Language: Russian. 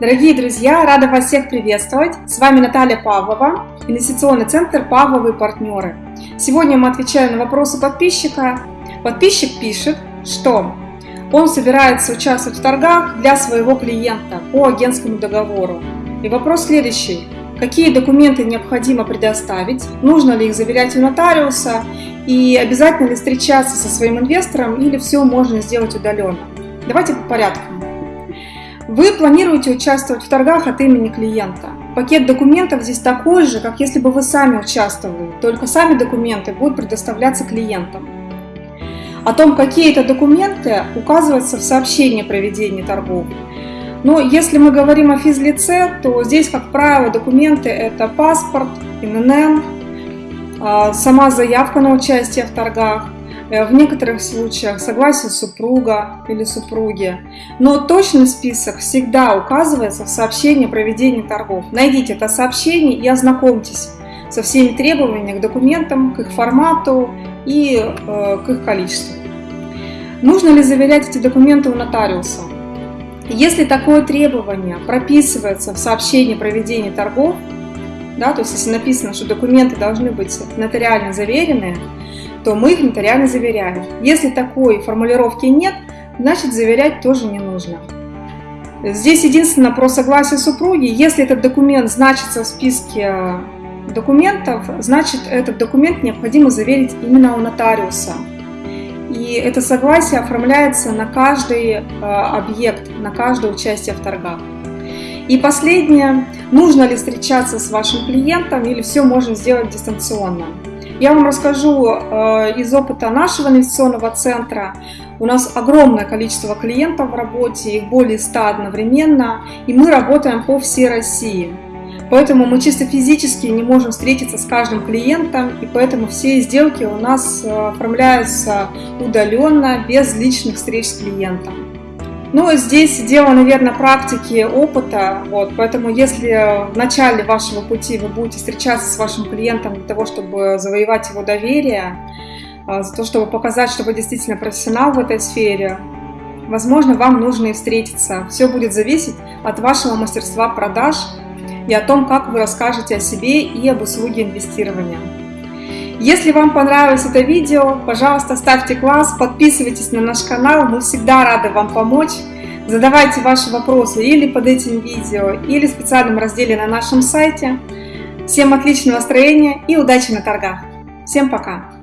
Дорогие друзья, рада вас всех приветствовать. С вами Наталья Павлова, инвестиционный центр «Павловы партнеры». Сегодня мы отвечаем на вопросы подписчика. Подписчик пишет, что он собирается участвовать в торгах для своего клиента по агентскому договору. И вопрос следующий. Какие документы необходимо предоставить? Нужно ли их заверять у нотариуса? И обязательно ли встречаться со своим инвестором или все можно сделать удаленно? Давайте по порядку. Вы планируете участвовать в торгах от имени клиента. Пакет документов здесь такой же, как если бы вы сами участвовали, только сами документы будут предоставляться клиентам. О том, какие это документы, указывается в сообщении о проведении торгов. Но если мы говорим о физлице, то здесь, как правило, документы это паспорт, ИНН, а, сама заявка на участие в торгах, в некоторых случаях согласие супруга или супруги. Но точный список всегда указывается в сообщении о проведении торгов. Найдите это сообщение и ознакомьтесь со всеми требованиями к документам, к их формату и э, к их количеству. Нужно ли заверять эти документы у нотариуса? Если такое требование прописывается в сообщении о проведении торгов, да, то есть если написано, что документы должны быть нотариально заверены, то мы их нотариально заверяем. Если такой формулировки нет, значит заверять тоже не нужно. Здесь единственное про согласие супруги. Если этот документ значится в списке документов, значит этот документ необходимо заверить именно у нотариуса. И это согласие оформляется на каждый э, объект, на каждое участие в торгах. И последнее, нужно ли встречаться с вашим клиентом или все можно сделать дистанционно. Я вам расскажу э, из опыта нашего инвестиционного центра. У нас огромное количество клиентов в работе, их более 100 одновременно, и мы работаем по всей России. Поэтому мы чисто физически не можем встретиться с каждым клиентом, и поэтому все сделки у нас э, оформляются удаленно, без личных встреч с клиентом. Ну, здесь дело, наверное, практики, опыта, вот, поэтому если в начале вашего пути вы будете встречаться с вашим клиентом для того, чтобы завоевать его доверие, а, за то, чтобы показать, что вы действительно профессионал в этой сфере, возможно, вам нужно и встретиться. Все будет зависеть от вашего мастерства продаж и о том, как вы расскажете о себе и об услуге инвестирования. Если вам понравилось это видео, пожалуйста, ставьте класс, подписывайтесь на наш канал, мы всегда рады вам помочь. Задавайте ваши вопросы или под этим видео, или в специальном разделе на нашем сайте. Всем отличного настроения и удачи на торгах! Всем пока!